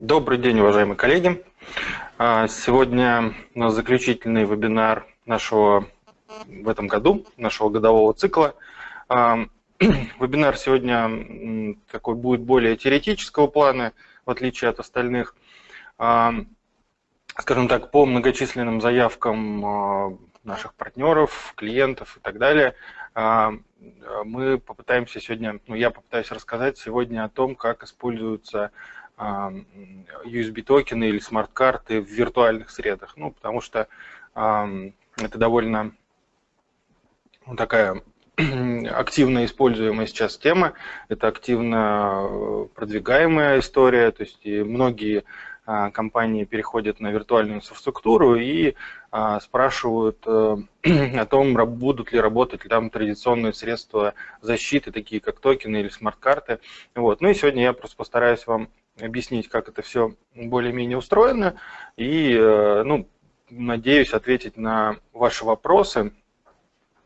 Добрый день, уважаемые коллеги. А, сегодня у нас заключительный вебинар нашего в этом году, нашего годового цикла. А, вебинар сегодня такой будет более теоретического плана, в отличие от остальных. А, скажем так, по многочисленным заявкам наших партнеров, клиентов и так далее, мы попытаемся сегодня, ну я попытаюсь рассказать сегодня о том, как используются USB-токены или смарт-карты в виртуальных средах. Ну, потому что это довольно ну, такая активно используемая сейчас тема, это активно э, продвигаемая история, то есть и многие а, компании переходят на виртуальную инфраструктуру и а, спрашивают э, о том, будут ли работать там традиционные средства защиты, такие как токены или смарт-карты. Вот. Ну и сегодня я просто постараюсь вам объяснить, как это все более-менее устроено, и, э, ну, надеюсь ответить на ваши вопросы,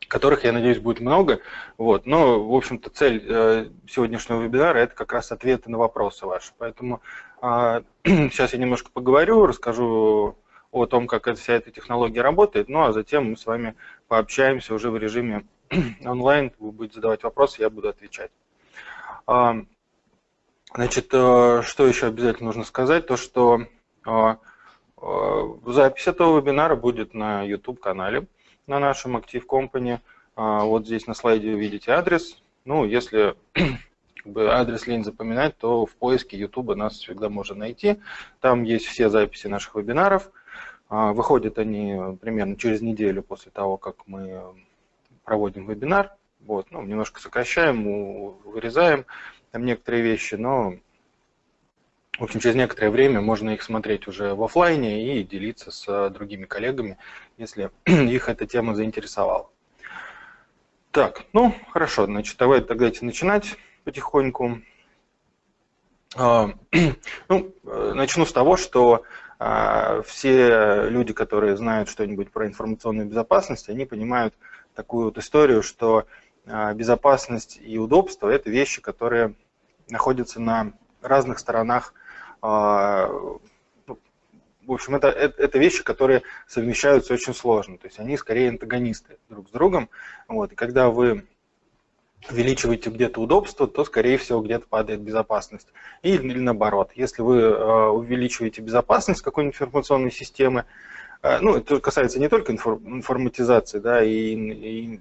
которых, я надеюсь, будет много. Вот. Но, в общем-то, цель э, сегодняшнего вебинара – это как раз ответы на вопросы ваши. Поэтому а, сейчас я немножко поговорю, расскажу о том, как вся эта технология работает, ну а затем мы с вами пообщаемся уже в режиме онлайн, вы будете задавать вопросы, я буду отвечать. А, Значит, э, что еще обязательно нужно сказать, то что э, э, запись этого вебинара будет на YouTube-канале, на нашем Active Company. Вот здесь на слайде вы видите адрес. Ну, если адрес лень запоминать, то в поиске YouTube нас всегда можно найти. Там есть все записи наших вебинаров. Выходят они примерно через неделю после того, как мы проводим вебинар. Вот, ну, немножко сокращаем, вырезаем там некоторые вещи, но, в общем, через некоторое время можно их смотреть уже в офлайне и делиться с другими коллегами, если их эта тема заинтересовала. Так, ну, хорошо, значит, давайте тогда начинать потихоньку. А, ну, начну с того, что а, все люди, которые знают что-нибудь про информационную безопасность, они понимают такую вот историю, что а, безопасность и удобство – это вещи, которые находятся на разных сторонах. Ну, в общем, это, это, это вещи, которые совмещаются очень сложно. То есть они скорее антагонисты друг с другом. Вот. И когда вы увеличиваете где-то удобство, то, скорее всего, где-то падает безопасность. Или, или наоборот, если вы э, увеличиваете безопасность какой-нибудь информационной системы, э, ну, это касается не только информатизации, да, и, и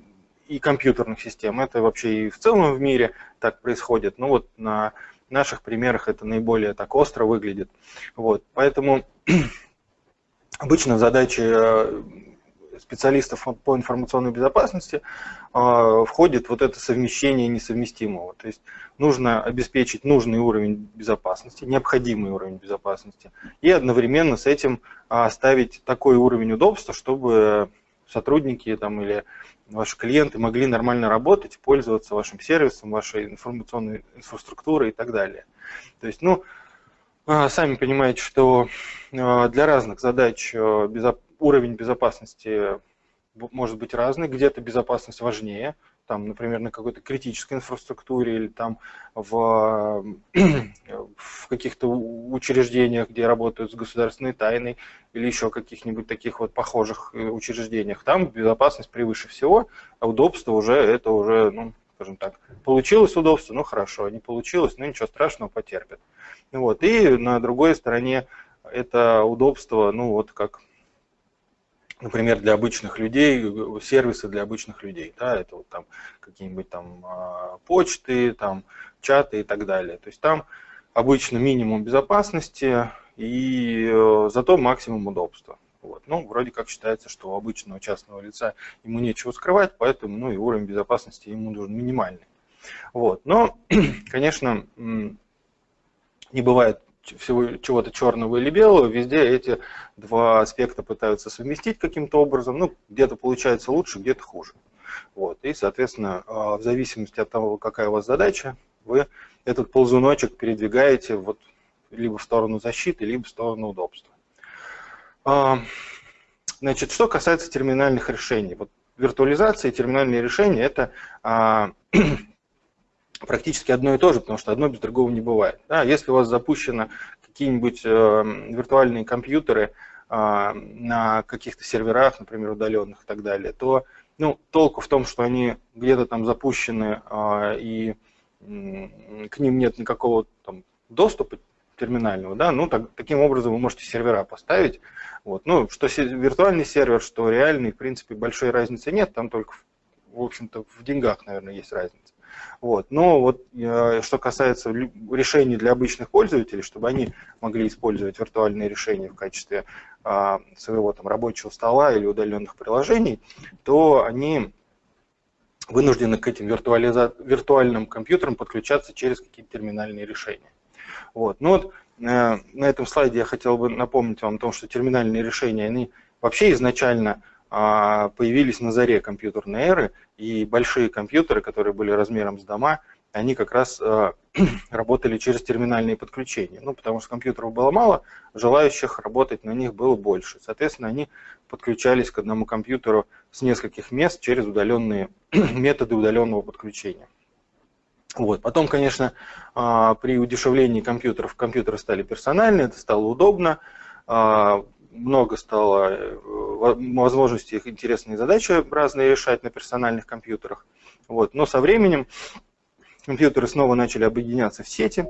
и компьютерных систем. Это вообще и в целом в мире так происходит. Но вот на наших примерах это наиболее так остро выглядит. Вот. Поэтому обычно задачи э, специалистов по информационной безопасности э, входит вот это совмещение несовместимого. То есть нужно обеспечить нужный уровень безопасности, необходимый уровень безопасности, и одновременно с этим ставить такой уровень удобства, чтобы сотрудники там, или ваши клиенты могли нормально работать, пользоваться вашим сервисом, вашей информационной инфраструктурой и так далее. То есть, ну, а, сами понимаете, что а, для разных задач а, уровень безопасности может быть разный, где-то безопасность важнее, там, например, на какой-то критической инфраструктуре или там в, в каких-то учреждениях, где работают с государственной тайной или еще каких-нибудь таких вот похожих э, учреждениях. Там безопасность превыше всего, а удобство уже, это уже, ну, скажем так, получилось удобство, ну хорошо, не получилось, ну ничего страшного, потерпит. Вот. И на другой стороне это удобство, ну вот как например, для обычных людей, сервисы для обычных людей, да, это вот там какие-нибудь там а, почты, там чаты и так далее. То есть там обычно минимум безопасности и э, зато максимум удобства. Вот. Ну, вроде как считается, что у обычного частного лица ему нечего скрывать, поэтому ну, и уровень безопасности ему нужен минимальный. Вот. Но, конечно, не бывает всего чего-то черного или белого, везде эти два аспекта пытаются совместить каким-то образом. Ну, где-то получается лучше, где-то хуже. Вот. И, соответственно, а, в зависимости от того, какая у вас задача, вы этот ползуночек передвигаете вот либо в сторону защиты, либо в сторону удобства. А, значит, что касается терминальных решений. Вот виртуализация и терминальные решения – это а, практически одно и то же, потому что одно без другого не бывает. Да, если у вас запущены какие-нибудь э, виртуальные компьютеры э, на каких-то серверах, например, удаленных и так далее, то ну, толку в том, что они где-то там запущены э, и к ним нет никакого там, доступа терминального, да, ну так, таким образом вы можете сервера поставить. Вот. Ну, что виртуальный сервер, что реальный, в принципе, большой разницы нет, там только, в общем-то, в деньгах, наверное, есть разница. Вот. Но вот э, что касается решений для обычных пользователей, чтобы они могли использовать виртуальные решения в качестве э, своего там, рабочего стола или удаленных приложений, то они вынуждены к этим виртуальным компьютерам подключаться через какие-то терминальные решения. Вот. Ну вот э, на этом слайде я хотел бы напомнить вам о том, что терминальные решения, они вообще изначально появились на заре компьютерной эры, и большие компьютеры, которые были размером с дома, они как раз э, работали через терминальные подключения. Ну, потому что компьютеров было мало, желающих работать на них было больше. Соответственно, они подключались к одному компьютеру с нескольких мест через удаленные методы удаленного подключения. Вот. Потом, конечно, а, при удешевлении компьютеров компьютеры стали персональные, это стало удобно, а, много стало э, возможностей их интересные задачи разные решать на персональных компьютерах. Вот. Но со временем компьютеры снова начали объединяться в сети,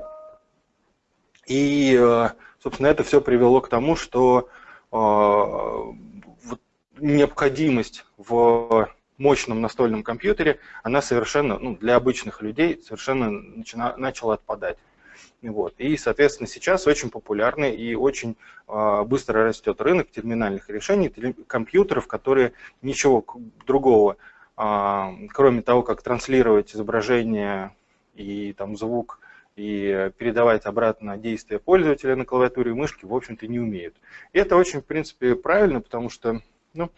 и, э, собственно, это все привело к тому, что а, необходимость в мощном настольном компьютере, она совершенно, ну, для обычных людей совершенно начала отпадать. Вот. И, соответственно, сейчас очень популярный и очень э, быстро растет рынок терминальных решений, компьютеров, которые ничего другого, э, кроме того, как транслировать изображение и там, звук, и передавать обратно действия пользователя на клавиатуре и мышке, в общем-то, не умеют. И это очень, в принципе, правильно, потому что ну,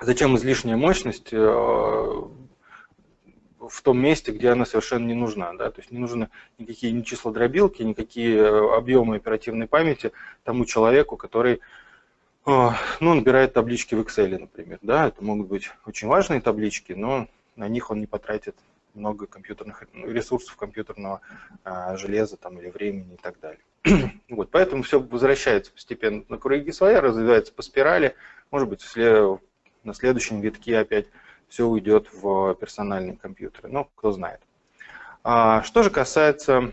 Зачем излишняя мощность э, в том месте, где она совершенно не нужна. Да? То есть не нужны никакие ни числа дробилки, никакие э, объемы оперативной памяти тому человеку, который э, ну, набирает таблички в Excel, например. Да? Это могут быть очень важные таблички, но на них он не потратит много компьютерных ресурсов компьютерного железа там, или времени и так далее. вот, поэтому все возвращается постепенно на круги своя, развивается по спирали. Может быть, на следующем витке опять все уйдет в персональные компьютеры. Ну, кто знает. А, что же касается,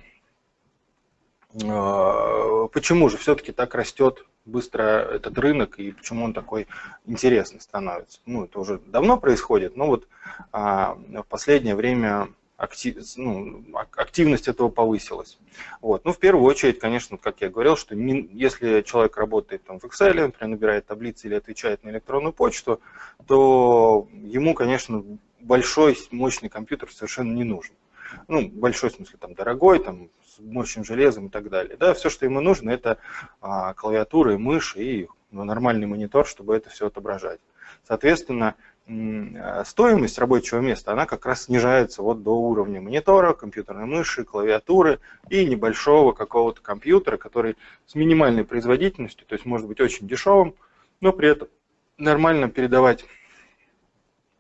а, почему же все-таки так растет быстро этот рынок и почему он такой интересный становится. Ну, это уже давно происходит, но вот а, в последнее время актив, ну, активность этого повысилась. Вот. Ну, в первую очередь, конечно, как я говорил, что если человек работает там, в Excel, например, набирает таблицы или отвечает на электронную почту, то ему, конечно, большой, мощный компьютер совершенно не нужен. Ну, большой смысле, там, дорогой, там, с мощным железом и так далее. Да, все, что ему нужно, это а, клавиатура и мышь и ну, нормальный монитор, чтобы это все отображать. Соответственно, стоимость рабочего места, она как раз снижается вот до уровня монитора, компьютерной мыши, клавиатуры и небольшого какого-то компьютера, который с минимальной производительностью, то есть может быть очень дешевым, но при этом нормально передавать,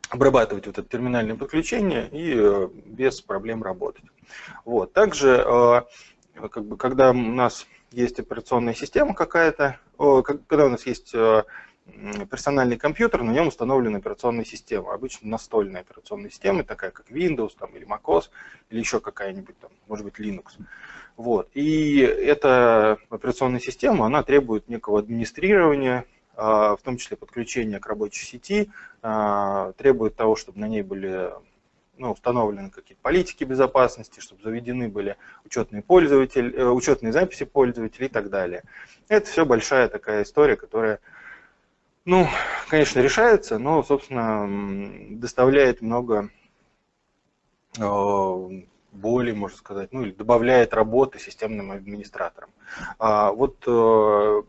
обрабатывать вот это терминальное подключение и э, без проблем работать. Вот. Также, э, как бы, когда у нас есть операционная система какая-то, когда у нас есть персональный компьютер, на нем установлена операционная система, обычно настольная операционная система, такая как Windows там, или MacOS, или еще какая-нибудь, там, может быть, Linux. Вот. И эта операционная система, она требует некого администрирования, а, в том числе подключения к рабочей сети, а, требует того, чтобы на ней были ну, установлены какие-то политики безопасности, чтобы заведены были учетные, пользователи, э, учетные записи пользователей и так далее. Это все большая такая история, которая ну, конечно, решается, но, собственно, доставляет много боли, можно сказать, ну или добавляет работы системным администраторам. А вот э,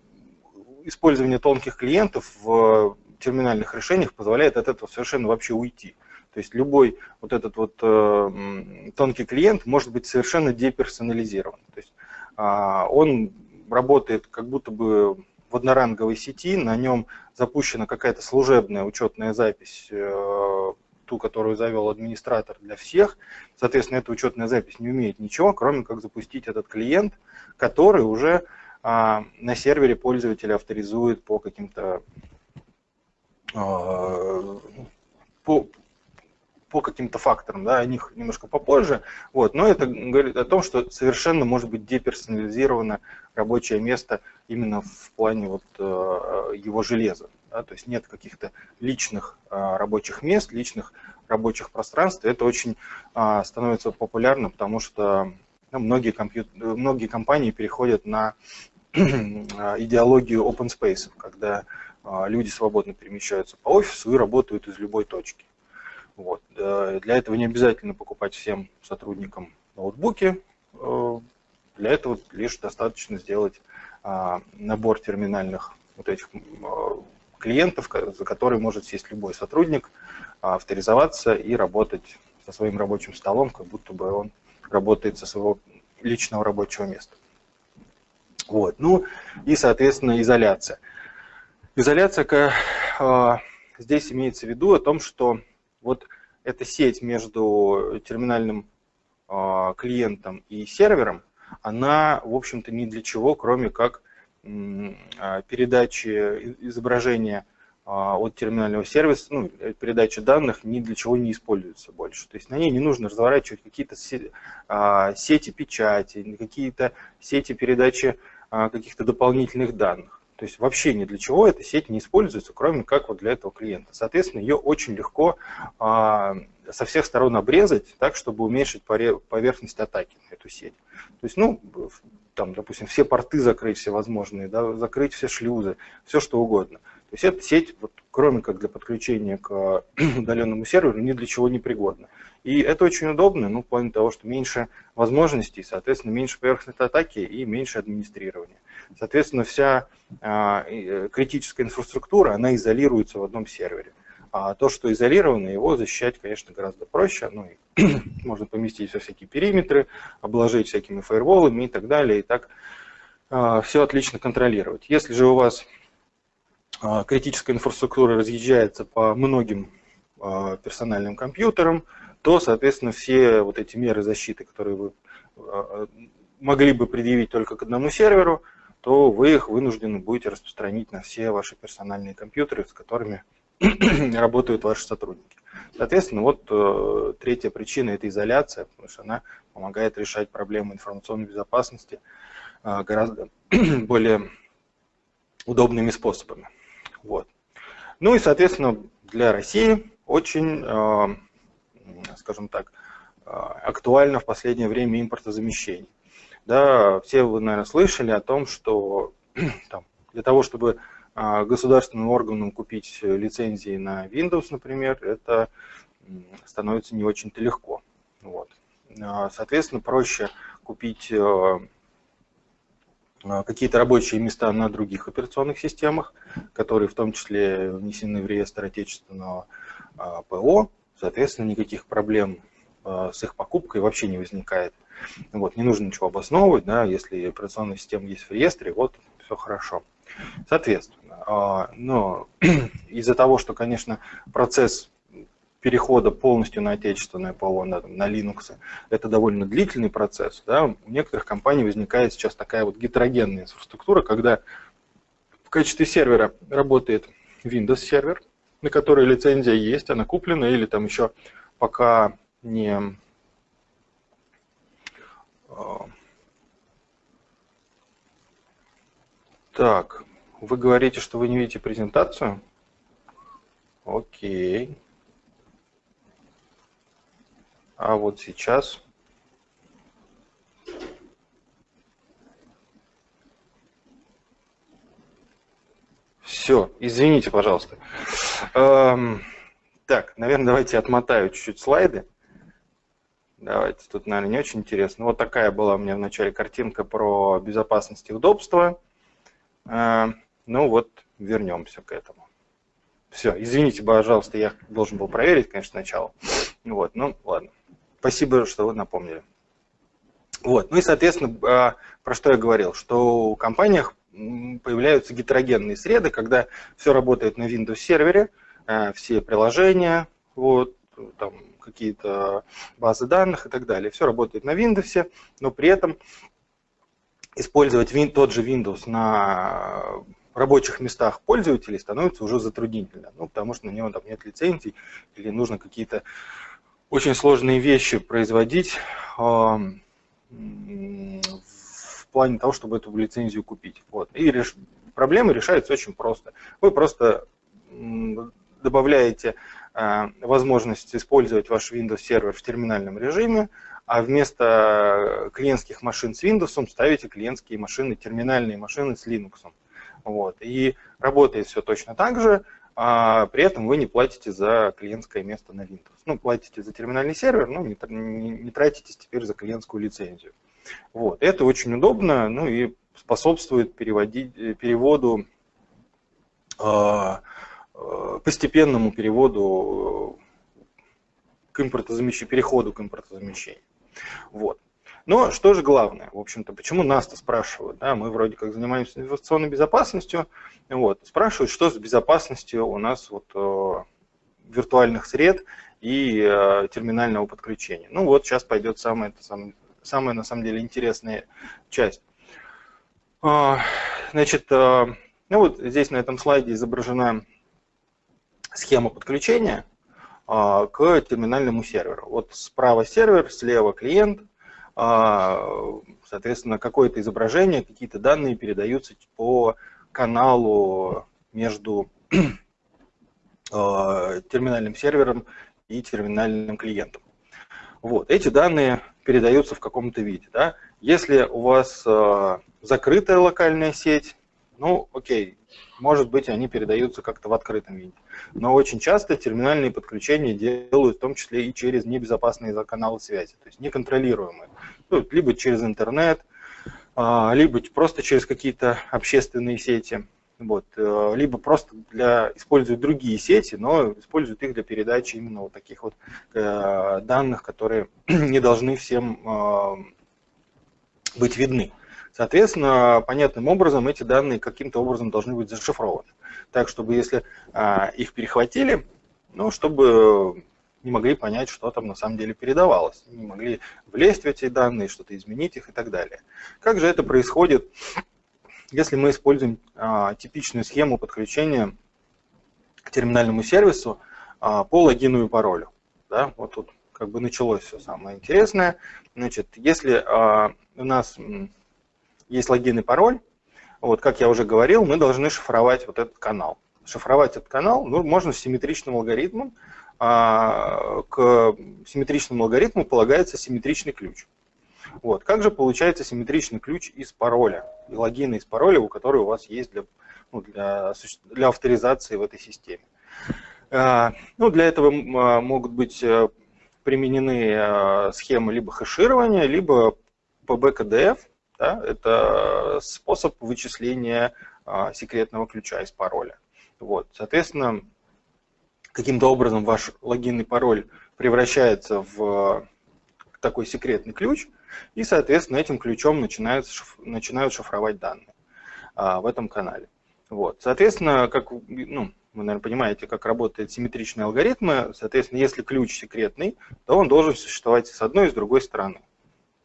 использование тонких клиентов в терминальных решениях позволяет от этого совершенно вообще уйти. То есть любой вот этот вот э, тонкий клиент может быть совершенно деперсонализирован. То есть а, он работает как будто бы в одноранговой сети, на нем запущена какая-то служебная учетная запись э, ту, которую завел администратор для всех. Соответственно, эта учетная запись не умеет ничего, кроме как запустить этот клиент, который уже а, на сервере пользователя авторизует по каким-то а, по, по каким-то факторам, да, о них немножко попозже, вот, но это говорит о том, что совершенно может быть деперсонализировано рабочее место именно в плане вот э, его железа, да, то есть нет каких-то личных э, рабочих мест, личных рабочих пространств, это очень э, становится популярно, потому что ну, многие, компьют... многие компании переходят на идеологию open space, когда люди свободно перемещаются по офису и работают из любой точки. Вот. Э, для этого не обязательно покупать всем сотрудникам ноутбуки. Э, для этого лишь достаточно сделать а, набор терминальных вот этих клиентов, за которые может сесть любой сотрудник, авторизоваться и работать со своим рабочим столом, как будто бы он работает со своего личного рабочего места. Вот. Ну и, соответственно, изоляция. Изоляция а, здесь имеется в виду о том, что вот эта сеть между терминальным э, клиентом и сервером, она, в общем-то, ни для чего, кроме как э, передачи изображения э, от терминального сервиса, ну, передачи данных ни для чего не используется больше. То есть на ней не нужно разворачивать какие-то сети печати, какие-то сети передачи каких-то дополнительных данных. То есть вообще ни для чего эта сеть не используется, кроме как вот для этого клиента. Соответственно, ее очень легко а, со всех сторон обрезать, так, чтобы уменьшить поверхность атаки на эту сеть. То есть, ну, там, допустим, все порты закрыть все возможные, да, закрыть все шлюзы, все что угодно. То есть эта сеть, вот, кроме как для подключения к удаленному серверу, ни для чего не пригодна. И это очень удобно, ну, в плане того, что меньше возможностей, соответственно, меньше поверхностной атаки и меньше администрирования. Соответственно, вся а, э, критическая инфраструктура, она изолируется в одном сервере. А то, что изолировано, его защищать, конечно, гораздо проще. Ну, и можно поместить все всякие периметры, обложить всякими фаерволами и так далее. И так а, все отлично контролировать. Если же у вас критическая инфраструктура разъезжается по многим персональным компьютерам, то, соответственно, все вот эти меры защиты, которые вы могли бы предъявить только к одному серверу, то вы их вынуждены будете распространить на все ваши персональные компьютеры, с которыми работают ваши сотрудники. Соответственно, вот э, третья причина – это изоляция, потому что она помогает решать проблемы информационной безопасности гораздо более удобными способами. Вот. Ну и, соответственно, для России очень, э, скажем так, э, актуально в последнее время импортозамещение. Да, все вы, наверное, слышали о том, что там, для того, чтобы а, государственным органам купить лицензии на Windows, например, это становится не очень-то легко. Вот. Соответственно, проще купить э, какие-то рабочие места на других операционных системах, которые в том числе внесены в реестр отечественного ПО. Соответственно, никаких проблем с их покупкой вообще не возникает. Вот, не нужно ничего обосновывать, да, если операционная система есть в реестре, вот все хорошо. Соответственно, а, но из-за того, что, конечно, процесс перехода полностью на отечественное ПО, на, на Linux, это довольно длительный процесс. Да? У некоторых компаний возникает сейчас такая вот гетерогенная инфраструктура, когда в качестве сервера работает Windows сервер, на который лицензия есть, она куплена, или там еще пока не а. Так, вы говорите, что вы не видите презентацию? Окей. А вот сейчас... Все, извините, пожалуйста. Эм, так, наверное, давайте отмотаю чуть-чуть слайды. Давайте, тут, наверное, не очень интересно. Вот такая была у меня в начале картинка про безопасность и удобство. А, ну вот, вернемся к этому. Все, извините, пожалуйста, я должен был проверить, конечно, сначала. Вот, ну ладно. Спасибо, что вы напомнили. Вот, ну и, соответственно, а, про что я говорил, что у компаниях появляются гетерогенные среды, когда все работает на Windows сервере, а, все приложения, вот, там какие-то базы данных и так далее. Все работает на Windows, но при этом использовать тот же Windows на рабочих местах пользователей становится уже затруднительно, ну, потому что на него там нет лицензий или нужно какие-то очень сложные вещи производить э, в плане того, чтобы эту лицензию купить. Вот. И реш... проблема решается очень просто. Вы просто добавляете э, возможность использовать ваш Windows сервер в терминальном режиме, а вместо клиентских машин с Windows ставите клиентские машины, терминальные машины с Linux. Вот. И работает все точно так же, а при этом вы не платите за клиентское место на Windows. Ну, платите за терминальный сервер, но не, не, не тратитесь теперь за клиентскую лицензию. Вот. Это очень удобно, ну и способствует переводить, переводу, э, постепенному переводу к импортозамещению, переходу к импортозамещению. Вот. Но что же главное, в общем-то, почему нас-то спрашивают, да, мы вроде как занимаемся информационной безопасностью, вот, спрашивают, что с безопасностью у нас вот э, виртуальных сред и э, терминального подключения. Ну вот сейчас пойдет самая, самая, самая на самом деле интересная часть. Э, значит, э, ну вот здесь на этом слайде изображена схема подключения э, к терминальному серверу. Вот справа сервер, слева клиент, а, соответственно, какое-то изображение, какие-то данные передаются по каналу между а, терминальным сервером и терминальным клиентом. Вот. Эти данные передаются в каком-то виде. Да? Если у вас э, закрытая локальная сеть, ну окей, может быть они передаются как-то в открытом виде. Но очень часто терминальные подключения делают в том числе и через небезопасные каналы связи, то есть неконтролируемые ну, либо через интернет, а, либо просто через какие-то общественные сети, вот, э, либо просто для, используют другие сети, но используют их для передачи именно вот таких вот э, данных, которые не должны всем э, быть видны. Соответственно, понятным образом эти данные каким-то образом должны быть зашифрованы. Так, чтобы если а, их перехватили, ну, чтобы не могли понять, что там на самом деле передавалось, не могли влезть в эти данные, что-то изменить их и так далее. Как же это происходит, если мы используем а, типичную схему подключения к терминальному сервису а, по логину и паролю? Да, вот тут как бы началось все самое интересное. Значит, если а, у нас есть логин и пароль, вот как я уже говорил, мы должны шифровать вот этот канал. Шифровать этот канал ну, можно симметричным алгоритмом, а, к симметричному алгоритму полагается симметричный ключ. Вот. Как же получается симметричный ключ из пароля, и логина из пароля, у которой у вас есть для, ну, для, для авторизации в этой системе? А, ну, для этого а, могут быть э, применены схемы либо хэширования, либо PBKDF. Да, это способ вычисления секретного ключа из пароля. Вот. Соответственно, каким-то образом ваш логин и пароль превращается в такой секретный ключ, и, соответственно, этим ключом начинают, начинают шифровать данные а, в этом канале. Вот. Соответственно, как ну, вы, наверное, понимаете, как работают симметричные алгоритмы, соответственно, если ключ секретный, то он должен существовать с одной и с другой стороны.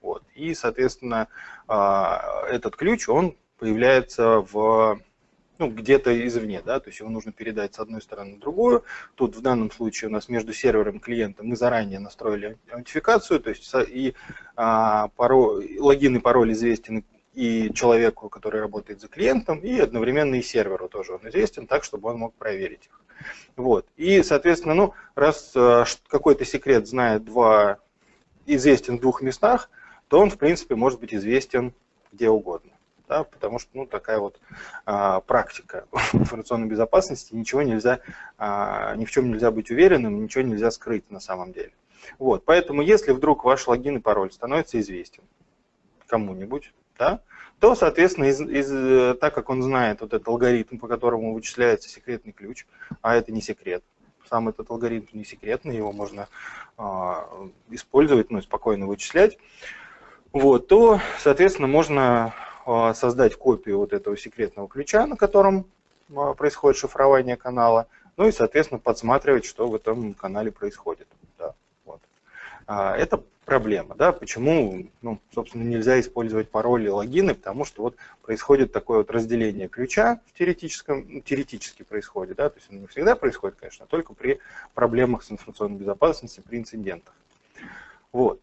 Вот. И, соответственно, а, этот ключ, он появляется в ну, где-то извне, да, то есть его нужно передать с одной стороны на другую. Тут в данном случае у нас между сервером и клиентом мы заранее настроили аутентификацию, то есть и а, пароль, логин и пароль известен и человеку, который работает за клиентом, и одновременно и серверу тоже он известен, так, чтобы он мог проверить их. Вот. И, соответственно, ну, раз а, какой-то секрет знает два, известен в двух местах, то он, в принципе, может быть известен где угодно да, потому что ну, такая вот а, практика информационной безопасности, ничего нельзя, а, ни в чем нельзя быть уверенным, ничего нельзя скрыть на самом деле. Вот, поэтому если вдруг ваш логин и пароль становится известен кому-нибудь, да, то, соответственно, из, из, так как он знает вот этот алгоритм, по которому вычисляется секретный ключ, а это не секрет, сам этот алгоритм не секретный, его можно а, использовать, ну, спокойно вычислять, вот, то, соответственно, можно создать копию вот этого секретного ключа, на котором а, происходит шифрование канала, ну и, соответственно, подсматривать, что в этом канале происходит. Это проблема, да, почему, ну, собственно, нельзя использовать пароли логины, потому что вот происходит такое вот разделение ключа в теоретическом, теоретически происходит, да, то есть оно не всегда происходит, конечно, а только при проблемах с информационной безопасностью, при инцидентах. Вот.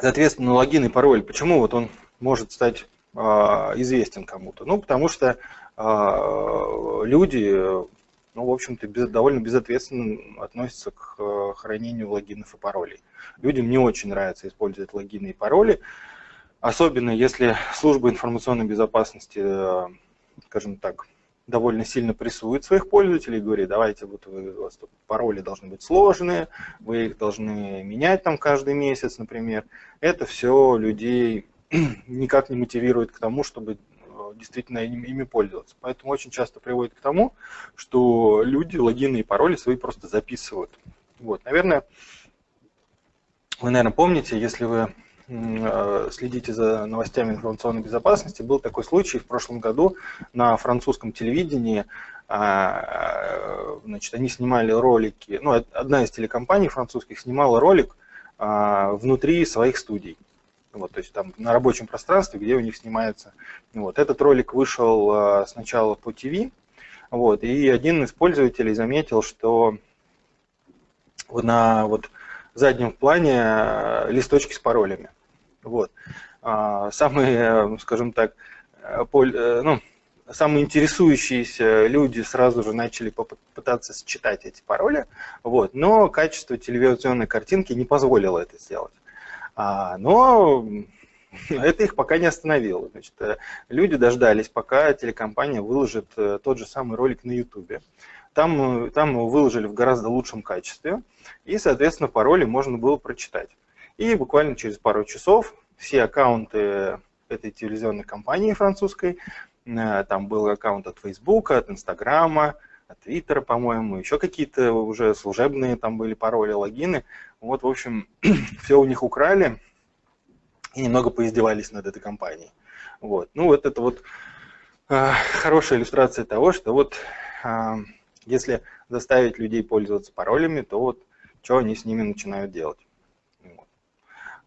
Соответственно, логин и пароль, почему вот он может стать э, известен кому-то? Ну, потому что э, люди ну, в общем-то, довольно безответственно относятся к э, хранению логинов и паролей. Людям не очень нравится использовать логины и пароли, особенно если служба информационной безопасности, скажем так, довольно сильно прессует своих пользователей, говорит, давайте вот вы, у вас тут пароли должны быть сложные, вы их должны менять там каждый месяц, например. Это все людей никак не мотивирует к тому, чтобы действительно ими пользоваться. Поэтому очень часто приводит к тому, что люди логины и пароли свои просто записывают. Вот, наверное, вы, наверное, помните, если вы э, следите за новостями информационной безопасности, был такой случай в прошлом году на французском телевидении, а, значит, они снимали ролики, ну, одна из телекомпаний французских снимала ролик а, внутри своих студий. Вот, то есть там на рабочем пространстве, где у них снимается. Вот. Этот ролик вышел а, сначала по ТВ, вот, и один из пользователей заметил, что на вот, заднем плане а, листочки с паролями. Вот. А, самые, скажем так, поль, э, ну, самые интересующиеся люди сразу же начали попытаться считать эти пароли, вот, но качество телевизионной картинки не позволило это сделать. А, но это их пока не остановило. Значит, э, люди дождались, пока телекомпания выложит э, тот же самый ролик на YouTube. Там, там его выложили в гораздо лучшем качестве, и, соответственно, пароли можно было прочитать. И буквально через пару часов все аккаунты этой телевизионной компании французской, э, там был аккаунт от Facebook, от Инстаграма, от Твиттера, по-моему, еще какие-то уже служебные там были пароли, логины. Вот, в общем, все у них украли и немного поиздевались над этой компанией. Вот. Ну, вот это вот э, хорошая иллюстрация того, что вот э, если заставить людей пользоваться паролями, то вот что они с ними начинают делать. Вот.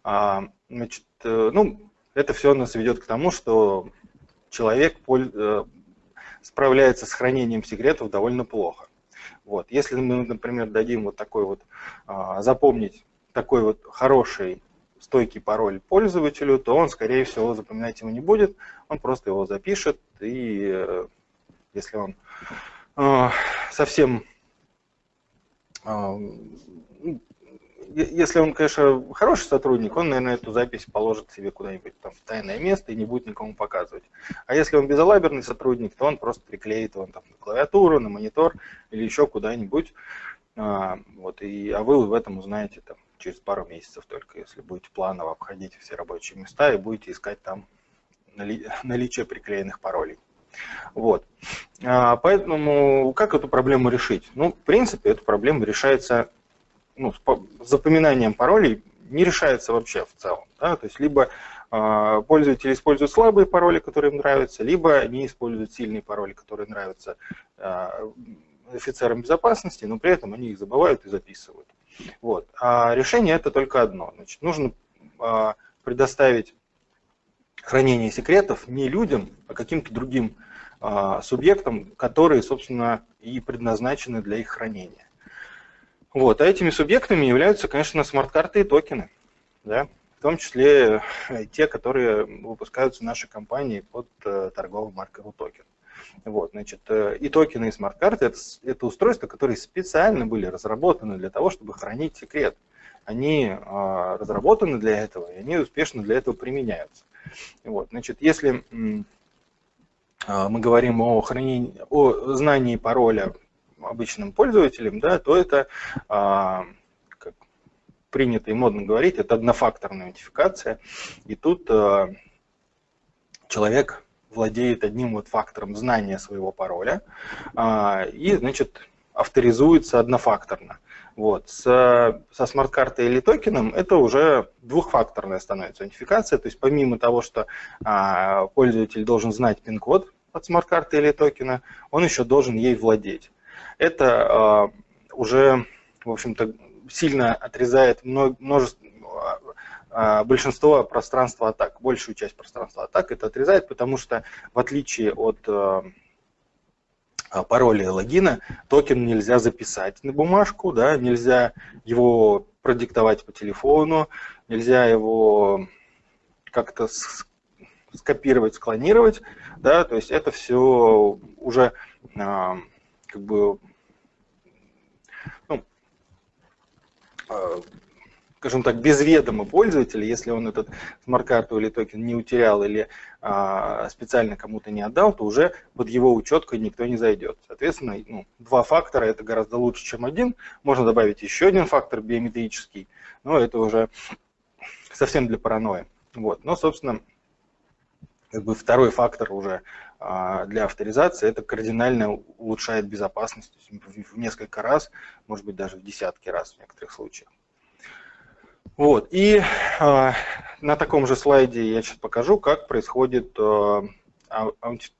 А, значит, э, ну, это все нас ведет к тому, что человек э, справляется с хранением секретов довольно плохо. Вот. Если мы, например, дадим вот такой вот, а, запомнить такой вот хороший стойкий пароль пользователю, то он, скорее всего, запоминать его не будет, он просто его запишет, и э, если он э, совсем э, если он, конечно, хороший сотрудник, он, наверное, эту запись положит себе куда-нибудь там в тайное место и не будет никому показывать. А если он безалаберный сотрудник, то он просто приклеит его там на клавиатуру, на монитор или еще куда-нибудь. А, вот, и, а вы в этом узнаете там, через пару месяцев только, если будете планово обходить все рабочие места и будете искать там нали, наличие приклеенных паролей. Вот. А, поэтому как эту проблему решить? Ну, в принципе, эту проблему решается ну, с запоминанием паролей не решается вообще в целом. Да? То есть либо э, пользователи используют слабые пароли, которые им нравятся, либо они используют сильные пароли, которые нравятся э, офицерам безопасности, но при этом они их забывают и записывают. Вот. А решение это только одно. Значит, нужно э, предоставить хранение секретов не людям, а каким-то другим э, субъектам, которые, собственно, и предназначены для их хранения. Вот. А этими субъектами являются, конечно, смарт-карты и токены. Да? В том числе э, те, которые выпускаются нашей компании под э, торговым маркой токен. Вот, значит, э, и токены, и смарт-карты это, это устройства, которые специально были разработаны для того, чтобы хранить секрет. Они э, разработаны для этого, и они успешно для этого применяются. Вот, значит, если э, мы говорим о хранении, о знании пароля обычным пользователям, да, то это, а, как принято и модно говорить, это однофакторная аутентификация. И тут а, человек владеет одним вот фактором знания своего пароля а, и, значит, авторизуется однофакторно. Вот. С, со смарт-картой или токеном это уже двухфакторная становится аутентификация, то есть помимо того, что а, пользователь должен знать пин-код от смарт-карты или токена, он еще должен ей владеть это а, уже, в общем-то, сильно отрезает множество, большинство пространства атак, большую часть пространства атак это отрезает, потому что в отличие от пароля и логина, токен нельзя записать на бумажку, да, нельзя его продиктовать по телефону, нельзя его как-то скопировать, склонировать, да, то есть это все уже а, как бы, ну, а, скажем так, без ведома пользователя, если он этот смарт-карту или токен не утерял или а, специально кому-то не отдал, то уже под его учеткой никто не зайдет. Соответственно, ну, два фактора это гораздо лучше, чем один. Можно добавить еще один фактор биометрический, но это уже совсем для паранойи. Вот. Но, собственно, как бы второй фактор уже для авторизации, это кардинально улучшает безопасность в несколько раз, может быть даже в десятки раз в некоторых случаях. Вот, и э, на таком же слайде я сейчас покажу, как происходит э,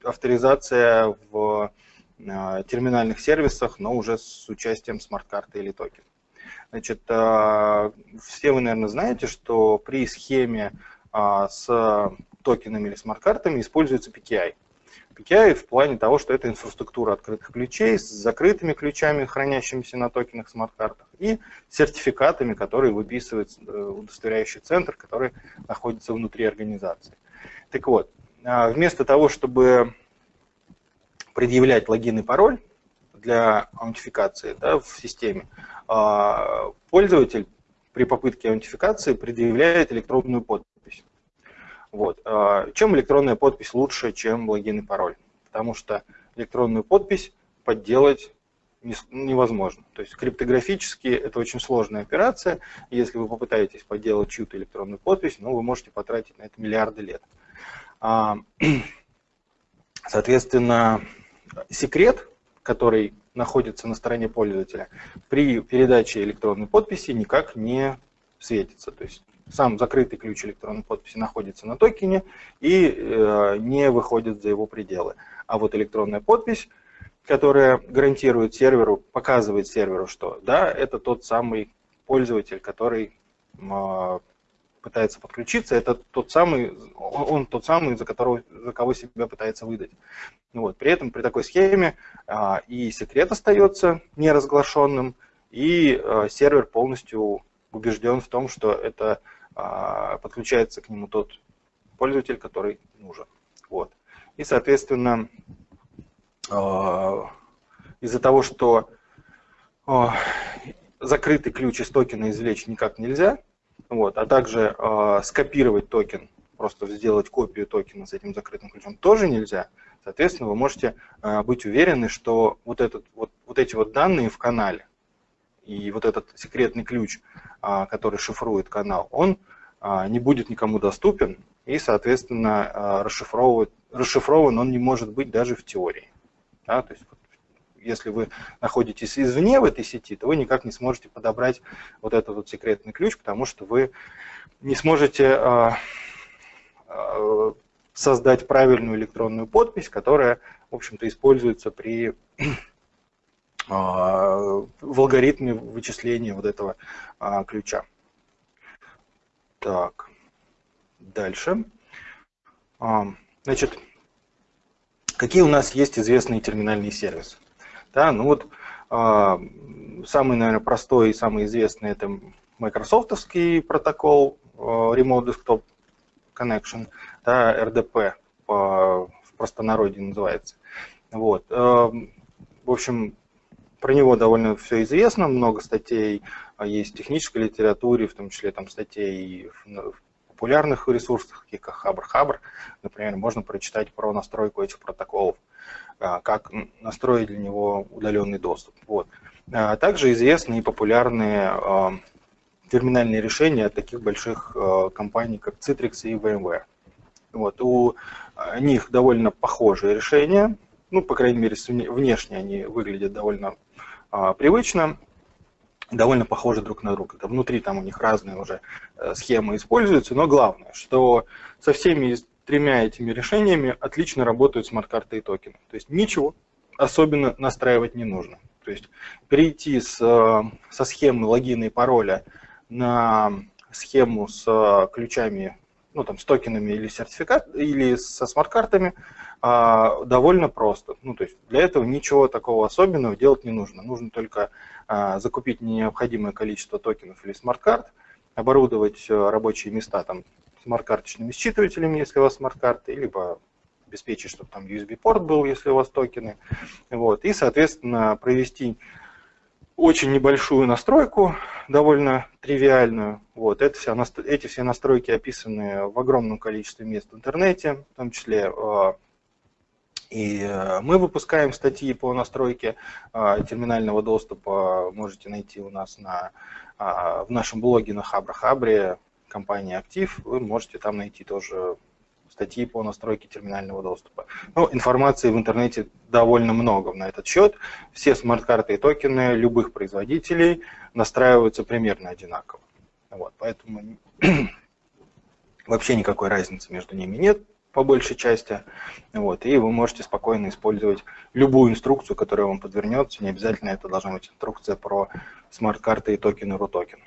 авторизация в э, терминальных сервисах, но уже с участием смарт-карты или токен. Значит, э, все вы, наверное, знаете, что при схеме э, с токенами или смарт-картами используется PKI. PKI в плане того, что это инфраструктура открытых ключей с закрытыми ключами, хранящимися на токенах смарт-картах, и сертификатами, которые выписывает э, удостоверяющий центр, который находится внутри организации. Так вот, а, вместо того, чтобы предъявлять логин и пароль для аутентификации да, в системе, а, пользователь при попытке аутентификации предъявляет электронную подпись. Вот. А, чем электронная подпись лучше, чем логин и пароль? Потому что электронную подпись подделать невозможно. То есть криптографически это очень сложная операция. Если вы попытаетесь подделать чью-то электронную подпись, ну, вы можете потратить на это миллиарды лет. А, соответственно, секрет, который находится на стороне пользователя, при передаче электронной подписи никак не светится. То есть сам закрытый ключ электронной подписи находится на токене и э, не выходит за его пределы. А вот электронная подпись, которая гарантирует серверу, показывает серверу, что да, это тот самый пользователь, который э, пытается подключиться, это тот самый, он тот самый, за, которого, за кого себя пытается выдать. Вот. При этом при такой схеме а, и секрет остается неразглашенным, и а, сервер полностью убежден в том, что это а, подключается к нему тот пользователь, который нужен. Вот. И, соответственно, а, из-за того, что а, закрытый ключ из токена извлечь никак нельзя, вот, а также скопировать токен, просто сделать копию токена с этим закрытым ключом тоже нельзя, соответственно, вы можете быть уверены, что вот, этот, вот, вот эти вот данные в канале, и вот этот секретный ключ, а, который шифрует канал, он а, не будет никому доступен, и, соответственно, а, расшифрован он не может быть даже в теории. Да? То есть, если вы находитесь извне в этой сети, то вы никак не сможете подобрать вот этот вот секретный ключ, потому что вы не сможете создать правильную электронную подпись, которая, в общем-то, используется при а, в алгоритме вычисления вот этого а, ключа. Так, дальше. А, значит, какие у нас есть известные терминальные сервисы? Да, ну вот самый, наверное, простой и самый известный это Microsoftовский протокол Remote Desktop Connection, да, RDP по, в простонародье называется. Вот. В общем, про него довольно все известно, много статей а, есть в технической литературе, в том числе там статей в популярных ресурсах, таких как Хабр-Хабр. Например, можно прочитать про настройку этих протоколов, а, как настроить для него удаленный доступ. Вот. А, также известны и популярные терминальные решения от таких больших компаний, как Citrix и VMware. Вот. У них довольно похожие решения, ну, по крайней мере, внешне они выглядят довольно привычно, довольно похожи друг на друга. Внутри там у них разные уже э, схемы используются, но главное, что со всеми тремя этими решениями отлично работают смарт-карты и токены. То есть ничего особенно настраивать не нужно. То есть перейти с, со схемы логина и пароля на схему с ключами, ну там с токенами или сертификат, или со смарт-картами а, довольно просто. Ну то есть для этого ничего такого особенного делать не нужно. Нужно только а, закупить необходимое количество токенов или смарт-карт, оборудовать э, рабочие места там смарт-карточными считывателями, если у вас смарт-карты, либо обеспечить, чтобы там USB-порт был, если у вас токены. Вот. И, соответственно, провести очень небольшую настройку, довольно тривиальную. Вот. Это вся, эти все настройки описаны в огромном количестве мест в интернете, в том числе э, и э, мы выпускаем статьи по настройке э, терминального доступа. Можете найти у нас на, в нашем блоге на Хабра-Хабре, компании Актив. Вы можете там найти тоже статьи по настройке терминального доступа. Ну, информации в интернете довольно много на этот счет. Все смарт-карты и токены любых производителей настраиваются примерно одинаково. Вот, поэтому вообще никакой разницы между ними нет по большей части. Вот, и вы можете спокойно использовать любую инструкцию, которая вам подвернется. Не обязательно это должна быть инструкция про смарт-карты и токены RUTOKEN.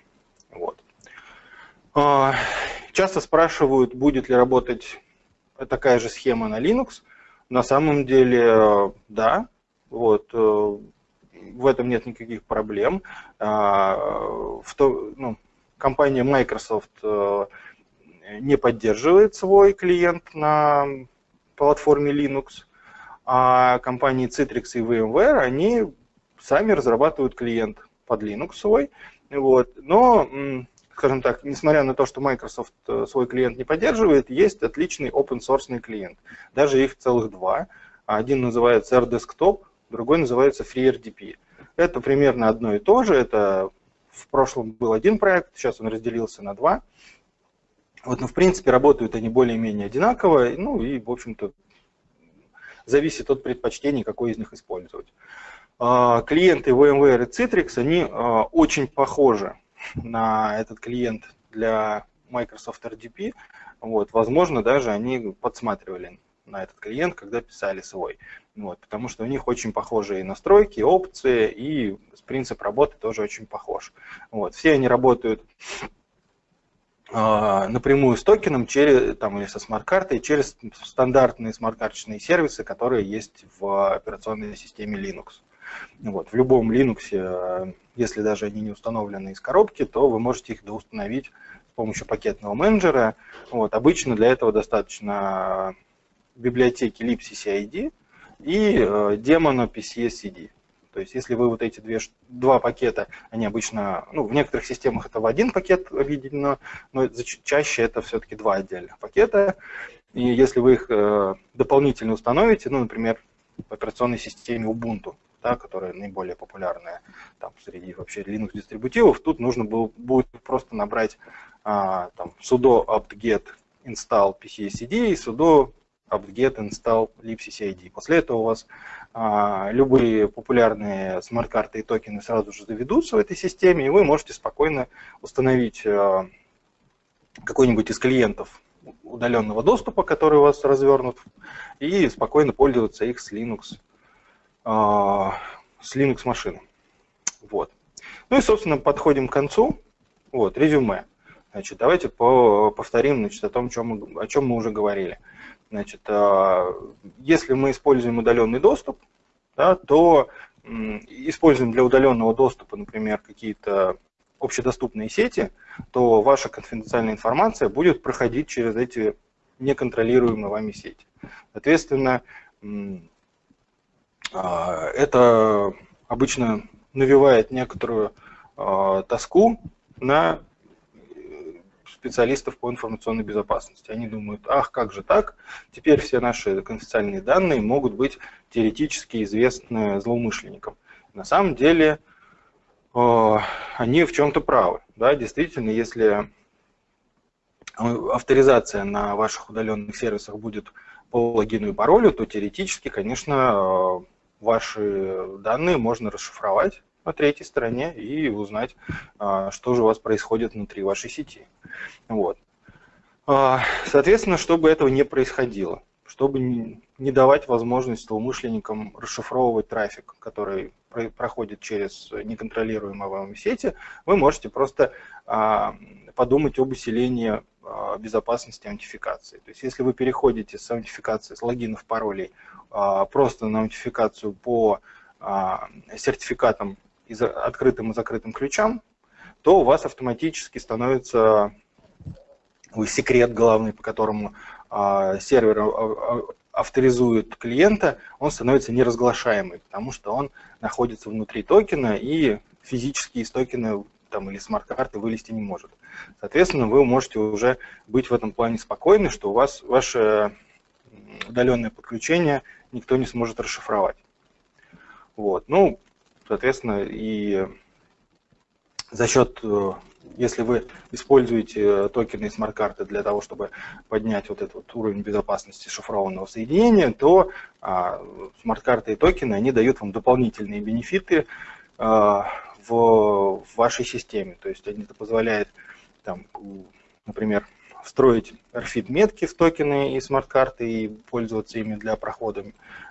Вот. А, часто спрашивают, будет ли работать такая же схема на Linux. На самом деле, э, да, вот, э, в этом нет никаких проблем. А, в то, ну, компания Microsoft э, не поддерживает свой клиент на платформе Linux, а компании Citrix и VMware, они сами разрабатывают клиент под Linux свой. Вот. Но скажем так, несмотря на то, что Microsoft э, свой клиент не поддерживает, есть отличный open source клиент. Даже их целых два. Один называется RDesktop, другой называется FreeRDP. Это примерно одно и то же. Это в прошлом был один проект, сейчас он разделился на два. Вот, но в принципе работают они более-менее одинаково, ну и, в общем-то, зависит от предпочтений, какой из них использовать. А, клиенты VMware и Citrix, они а, очень похожи на этот клиент для Microsoft RDP, вот, возможно, даже они подсматривали на этот клиент, когда писали свой. Вот, потому что у них очень похожие настройки, опции, и принцип работы тоже очень похож. Вот, все они работают э, напрямую с токеном через, там, или со смарт-картой через стандартные смарт-карточные сервисы, которые есть в операционной системе Linux. Вот, в любом Linux, э, если даже они не установлены из коробки, то вы можете их доустановить с помощью пакетного менеджера. Вот, обычно для этого достаточно библиотеки libcccid и э, демона PCSCD. То есть если вы вот эти две, два пакета, они обычно, ну, в некоторых системах это в один пакет объединено, но чаще это все-таки два отдельных пакета. И если вы их э, дополнительно установите, ну, например, в операционной системе Ubuntu, да, которая наиболее популярная там, среди вообще Linux дистрибутивов, тут нужно было, будет просто набрать а, там, sudo apt-get install pcacd и sudo apt-get install libccid. После этого у вас а, любые популярные смарт-карты и токены сразу же заведутся в этой системе, и вы можете спокойно установить а, какой-нибудь из клиентов удаленного доступа, который у вас развернут, и спокойно пользоваться их с Linux с Linux машины. Вот. Ну и, собственно, подходим к концу. Вот, резюме. Значит, давайте по повторим значит, о том, чем мы, о чем мы уже говорили. Значит, а, если мы используем удаленный доступ, да, то используем для удаленного доступа, например, какие-то общедоступные сети, то ваша конфиденциальная информация будет проходить через эти неконтролируемые вами сети. Соответственно, а, это обычно навевает некоторую а, тоску на э, специалистов по информационной безопасности. Они думают, ах, как же так, теперь все наши конфиденциальные данные могут быть теоретически известны злоумышленникам. На самом деле а, они в чем-то правы. Да? Действительно, если авторизация на ваших удаленных сервисах будет по логину и паролю, то теоретически, конечно, ваши данные можно расшифровать на третьей стороне и узнать, а, что же у вас происходит внутри вашей сети. Вот. А, соответственно, чтобы этого не происходило, чтобы не давать возможность злоумышленникам расшифровывать трафик, который проходит через неконтролируемые вами сети, вы можете просто а, подумать об усилении безопасности аутентификации. То есть если вы переходите с аутентификации, с логинов, паролей а, просто на аутентификацию по сертификатам, открытым и закрытым ключам, то у вас автоматически становится секрет главный, по которому сервер авторизует клиента, он становится неразглашаемый, потому что он находится внутри токена и физически из токена там, или смарт-карты вылезти не может. Соответственно, вы можете уже быть в этом плане спокойны, что у вас ваше удаленное подключение никто не сможет расшифровать. Вот. Ну, соответственно, и за счет, э, если вы используете токены и смарт-карты для того, чтобы поднять вот этот вот уровень безопасности шифрованного соединения, то а, смарт-карты и токены, они дают вам дополнительные бенефиты а, в, вашей системе. То есть это позволяет, там, например, встроить RFID-метки в токены и смарт-карты и пользоваться ими для прохода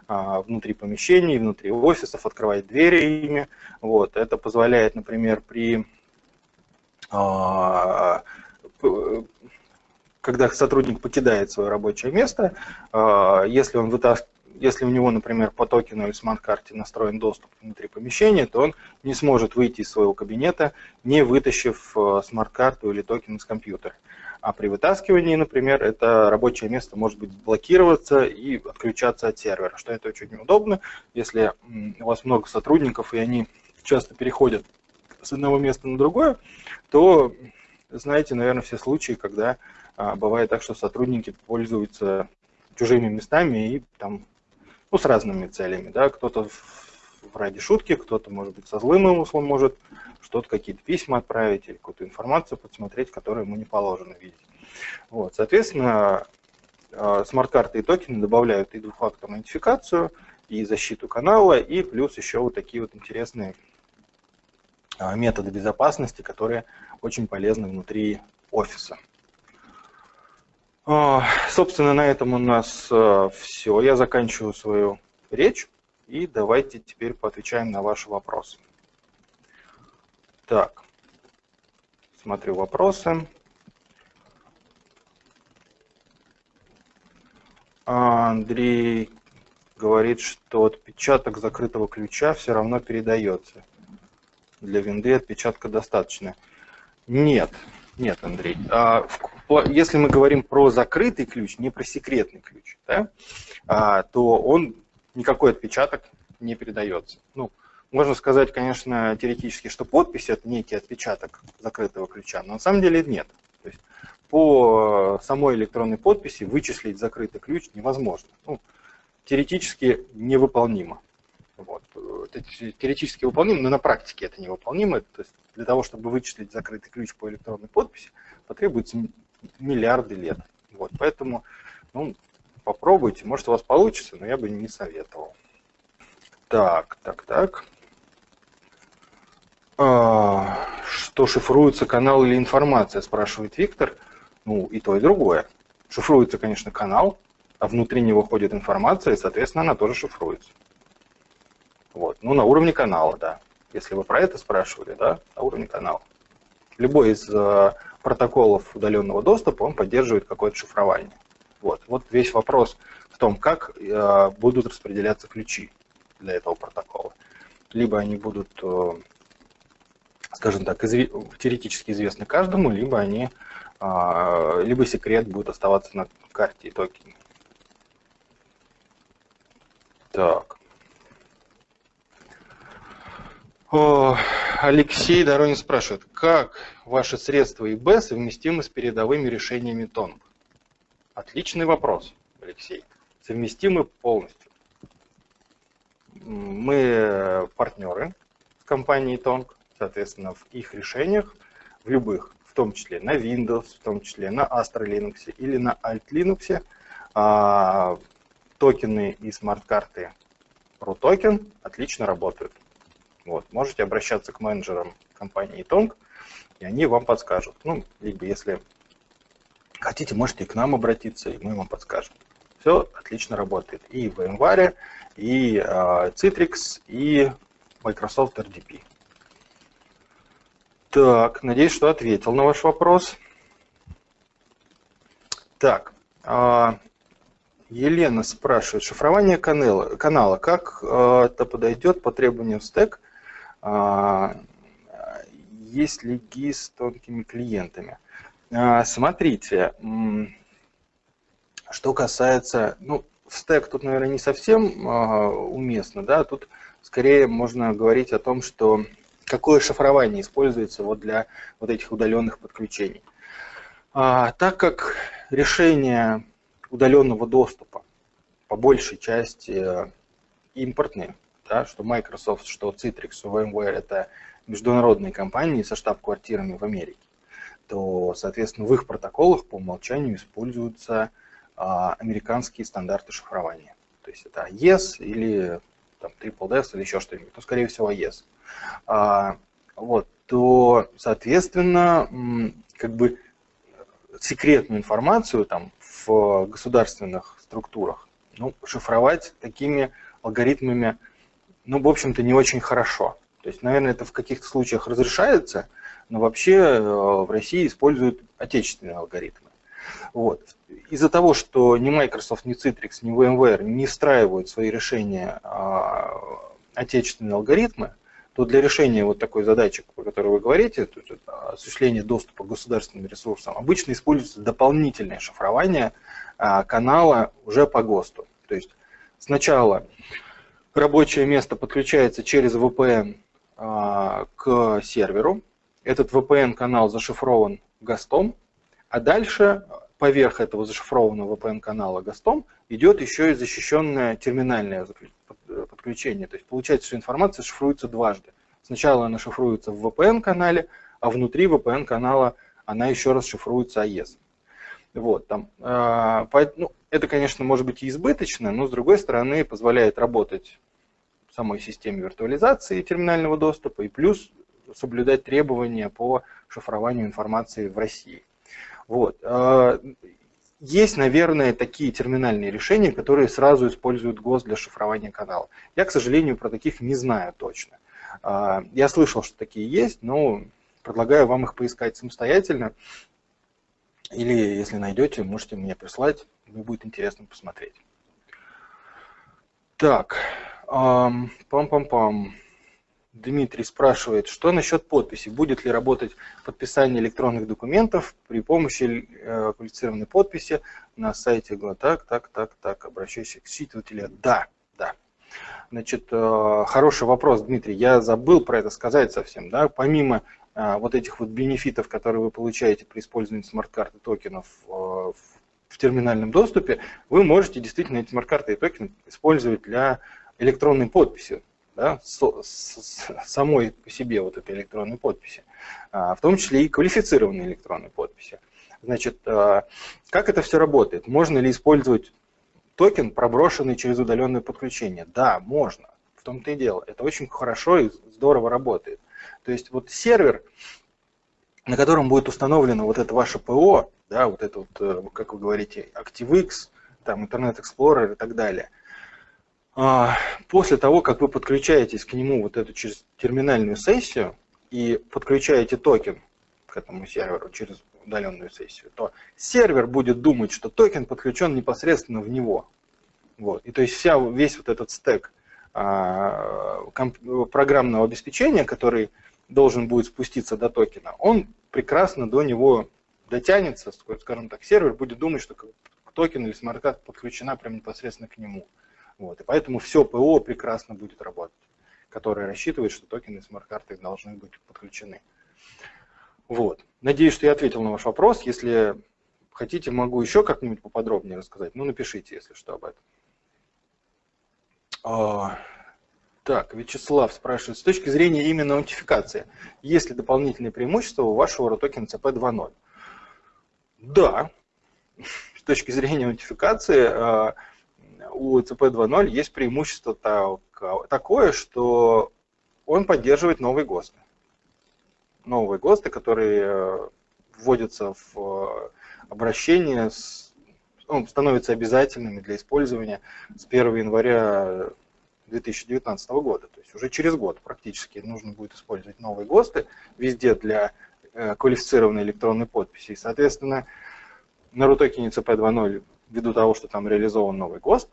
а, внутри помещений, внутри офисов, открывать двери ими. Вот. Это позволяет, например, при а, когда сотрудник покидает свое рабочее место, а, если он вытаскивает если у него, например, по токену или смарт-карте настроен доступ внутри помещения, то он не сможет выйти из своего кабинета, не вытащив э, смарт-карту или токен из компьютера. А при вытаскивании, например, это рабочее место может быть блокироваться и отключаться от сервера, что это очень удобно, если у вас много сотрудников и они часто переходят с одного места на другое, то знаете, наверное, все случаи, когда а, бывает так, что сотрудники пользуются чужими местами и там ну, с разными целями, да, кто-то ради шутки, кто-то, может быть, со злым умыслом может что-то, какие-то письма отправить или какую-то информацию подсмотреть, которую ему не положено видеть. Вот, соответственно, а, смарт-карты и токены добавляют и двухфакторную идентификацию, и защиту канала, и плюс еще вот такие вот интересные а, методы безопасности, которые очень полезны внутри офиса. А, собственно, на этом у нас а, все. Я заканчиваю свою речь. И давайте теперь поотвечаем на ваши вопросы. Так, смотрю вопросы. Андрей говорит, что отпечаток закрытого ключа все равно передается. Для винды отпечатка достаточно. Нет, нет, Андрей. А, если мы говорим про закрытый ключ, не про секретный ключ, да, а, то он никакой отпечаток не передается. Ну, можно сказать, конечно, теоретически, что подпись – это некий отпечаток закрытого ключа, но на самом деле нет. То есть по самой электронной подписи вычислить закрытый ключ невозможно. Ну, теоретически невыполнимо. Вот. Это теоретически выполнимо, но на практике это невыполнимо. То есть для того, чтобы вычислить закрытый ключ по электронной подписи, потребуется миллиарды лет. Вот, поэтому ну, попробуйте, может у вас получится, но я бы не советовал. Так, так, так. А, что шифруется канал или информация, спрашивает Виктор. Ну, и то, и другое. Шифруется, конечно, канал, а внутри него ходит информация, и, соответственно, она тоже шифруется. Вот. Ну, на уровне канала, да. Если вы про это спрашивали, да, на уровне канала. Любой из э, протоколов удаленного доступа, он поддерживает какое-то шифрование. Вот, вот весь вопрос в том, как э, будут распределяться ключи для этого протокола. Либо они будут, э, скажем так, теоретически известны каждому, либо они, э, либо секрет будет оставаться на карте и токене. Так. Алексей Доронин спрашивает, как ваши средства ИБ совместимы с передовыми решениями ТОНГ? Отличный вопрос, Алексей. Совместимы полностью. Мы партнеры с компанией Тонг, соответственно, в их решениях, в любых, в том числе на Windows, в том числе на Astra Linux или на Alt Linux, а, токены и смарт-карты ProToken отлично работают. Вот. Можете обращаться к менеджерам компании Tong, и они вам подскажут. Ну, либо если Хотите, можете к нам обратиться, и мы вам подскажем. Все отлично работает. И в VMware, и Citrix, и Microsoft RDP. Так, надеюсь, что ответил на ваш вопрос. Так, а, Елена спрашивает, шифрование канала, канала как а, это подойдет по требованиям стек, есть ли GI с тонкими клиентами? Смотрите, что касается, ну, стек тут, наверное, не совсем уместно, да, тут скорее можно говорить о том, что какое шифрование используется вот для вот этих удаленных подключений. А, так как решения удаленного доступа по большей части импортные, да, что Microsoft, что Citrix, что VMware это международные компании со штаб-квартирами в Америке, то, соответственно, в их протоколах по умолчанию используются а, американские стандарты шифрования. То есть это AES или там, Triple DES или еще что-нибудь, ну, скорее всего, AES. А, вот, то, соответственно, как бы секретную информацию там в государственных структурах, ну, шифровать такими алгоритмами, ну, в общем-то, не очень хорошо. То есть, наверное, это в каких-то случаях разрешается, но вообще э, в России используют отечественные алгоритмы. Вот. Из-за того, что ни Microsoft, ни Citrix, ни VMware не встраивают свои решения а, отечественные алгоритмы, то для решения вот такой задачи, о которой вы говорите, то есть осуществление доступа к государственным ресурсам, обычно используется дополнительное шифрование а, канала уже по ГОСТу. То есть сначала рабочее место подключается через VPN а, к серверу, этот VPN-канал зашифрован ГОСТом, а дальше поверх этого зашифрованного VPN-канала ГОСТом идет еще и защищенное терминальное подключение. То есть получается, что информация шифруется дважды. Сначала она шифруется в VPN-канале, а внутри VPN-канала она еще раз шифруется AES. Вот, там, э, ну, это, конечно, может быть и избыточно, но с другой стороны позволяет работать самой системе виртуализации терминального доступа и плюс соблюдать требования по шифрованию информации в России. Вот. Э, есть, наверное, такие терминальные решения, которые сразу используют ГОСТ для шифрования канала. Я, к сожалению, про таких не знаю точно. А, я слышал, что такие есть, но предлагаю вам их поискать самостоятельно. Или, если найдете, можете мне прислать, мне будет интересно посмотреть. Так, пам-пам-пам. Дмитрий спрашивает, что насчет подписи? Будет ли работать подписание электронных документов при помощи э, квалифицированной подписи на сайте? Так, так, так, так, обращаюсь к считывателю. Да, да. Значит, э, хороший вопрос, Дмитрий. Я забыл про это сказать совсем. Да? Помимо э, вот этих вот бенефитов, которые вы получаете при использовании смарт-карты токенов в терминальном доступе, вы можете действительно эти смарт-карты и токены использовать для электронной подписи да, самой по себе вот этой электронной подписи, а, в том числе и квалифицированной электронной подписи. Значит, а, как это все работает? Можно ли использовать токен, проброшенный через удаленное подключение? Да, можно. В том-то и дело. Это очень хорошо и здорово работает. То есть вот сервер, на котором будет установлено вот это ваше ПО, да, вот это вот, э, как вы говорите, ActiveX, там Internet Explorer и так далее – после того, как вы подключаетесь к нему вот эту через терминальную сессию и подключаете токен к этому серверу через удаленную сессию, то сервер будет думать, что токен подключен непосредственно в него. Вот. И то есть вся, весь вот этот стек а, программного обеспечения, который должен будет спуститься до токена, он прекрасно до него дотянется, скажем так, сервер будет думать, что токен или смарт-карта подключена прямо непосредственно к нему. Вот, и поэтому все ПО прекрасно будет работать, которое рассчитывает, что токены смарт-карты должны быть подключены. Вот. Надеюсь, что я ответил на ваш вопрос. Если хотите, могу еще как-нибудь поподробнее рассказать. Ну, напишите, если что, об этом. А, так, Вячеслав спрашивает, с точки зрения именно аутентификации, есть ли дополнительные преимущества у вашего ROTOKEN CP 2.0? Да, с точки зрения аутентификации а, у ЦП 2.0 есть преимущество такое, что он поддерживает новые ГОСТы. Новые ГОСТы, которые э, вводятся в э, обращение ну, становятся обязательными для использования с 1 января 2019 года. То есть уже через год практически нужно будет использовать новые ГОСТы везде для э, квалифицированной электронной подписи. И, соответственно, на рутокене CP2.0, ввиду того, что там реализован новый ГОСТ,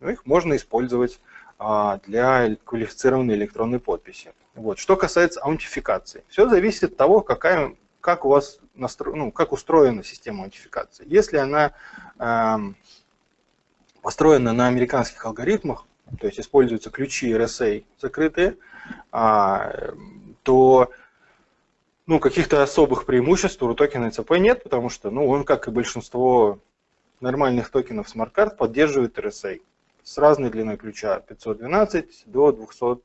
ну, их можно использовать а, для квалифицированной электронной подписи. Вот. Что касается аутентификации, все зависит от того, какая, как у вас настро... ну, как устроена система аутентификации. Если она э, построена на американских алгоритмах, то есть используются ключи RSA закрытые, а, то ну, каких-то особых преимуществ у токена ЭЦП нет, потому что ну, он, как и большинство нормальных токенов смарт-карт, поддерживает RSA с разной длиной ключа 512 до, 200,